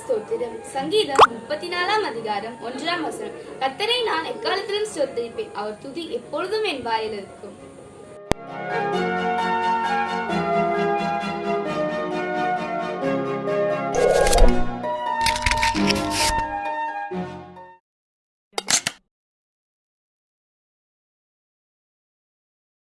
ஸ்தோத்திரம். சங்கீதம் முப்பத்தி நாலாம் அதிகாரம் ஒன்றாம் வசனம். கத்தரை நான் எக்காலத்திலும் ஸ்தோத்தரிப்பேன். அவர் துதி எப்பொழுதும் என் வாயில் இருக்கும்